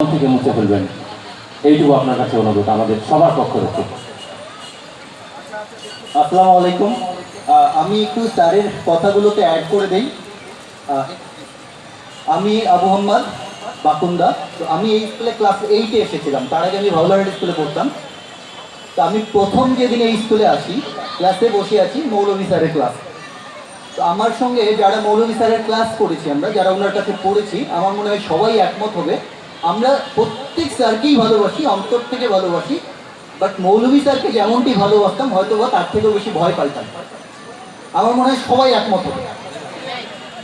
থেকে মুছে ফেলবেন। এইটুকু আপনার কাছে অনুরোধ, আমাদের সবার পক্ষ থেকে। আসসালামু আলাইকুম। আমি একটু স্যারের কথাগুলোতে অ্যাড করে দেই। আমি আবু মোহাম্মদ বাকুন্দা। তো আমি এই স্কুলে ক্লাস এইটে এসেছিলাম। তার আগে আমি ভাউলাহাট স্কুলে পড়তাম। তো আমি প্রথম যেদিন এই স্কুলে আসি ক্লাসে বসে আছি মৌলভী স্যারের ক্লাস তো আমার সঙ্গে যারা মৌলভী স্যারের ক্লাস করেছি আমরা, যারা ওনার কাছে পড়েছি, আমার মনে হয় সবাই একমত হবে আমরা প্রত্যেক স্যারকেই ভালোবাসি, অন্তর থেকে ভালোবাসি বাট মৌলভী স্যারকে যেমনটি ভালোবাসতাম হয়তো বা তার থেকেও বেশি ভয় পাইতাম। আমার মনে হয় সবাই একমত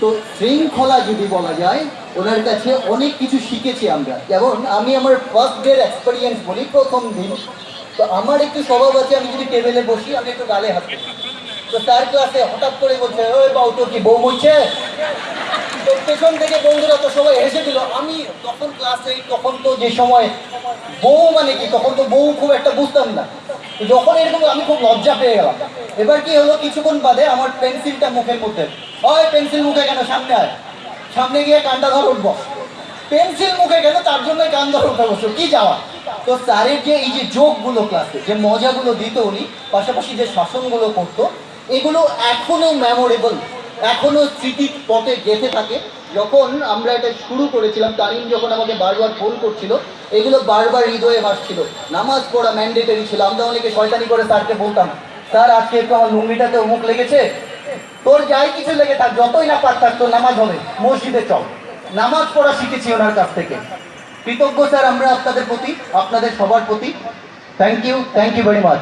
তো শৃঙ্খলা যদি বলা যায়, ওনার কাছে অনেক কিছু শিখেছি আমরা। যেমন আমি আমার ফার্স্ট ডের এক্সপিরিয়েন্স বলি, প্রথম দিন। তো আমার একটু স্বভাব আছে, আমি যদি টেবিলে বসি, আমি একটু গালে হাত। তো তার ক্লাসে হঠাৎ করে বলছে, ওই বাউ কি বউ মরছে? তো পেছন থেকে বন্ধুরা তো সবাই হেসে দিল আমি তখন ক্লাসে তখন তো যে সময় বউ মানে কি, তখন তো বউ খুব একটা বুঝতাম না। যখন এরকম আমি খুব লজ্জা পেয়ে গেলাম। এবার কি হলো, কিছুক্ষণ বাদে আমার পেন্সিলটা মুখের মধ্যে হয় পেন্সিল মুখে কেন? সামনে আয়। সামনে গিয়ে কান্ডা ধর উঠবো। পেন্সিল মুখে কেন? তার জন্য কান ধর উঠে বসো কি যাওয়া? তো স্যারের যে এই যে যোগগুলো ক্লাসে যে মজাগুলো দিত উনি, পাশাপাশি যে শাসনগুলো করতো, এগুলো এখনও মেমোরেবল এখনও স্মৃতির পথে গেঁথে থাকে। যখন আমরা এটা শুরু করেছিলাম তারিম যখন আমাকে বারবার ফোন করছিল, এগুলো বারবার হৃদয়ে ভাসছিল। নামাজ পড়া ম্যান্ডেটারি ছিল, আমরা অনেকে শয়তানি করে স্যারকে বলতাম, স্যার, আজকে একটু আমার লুঙ্গিটাতে অমুক লেগেছে? তোর যাই কিছু লেগে থাক, যতই না পার থাক তোর নামাজ হবে, মসজিদে চল। নামাজ পড়া শিখেছি ওনার কাছ থেকে। কৃতজ্ঞ স্যার আমরা আপনাদের প্রতি, আপনাদের সবার প্রতি। Thank you thank you very much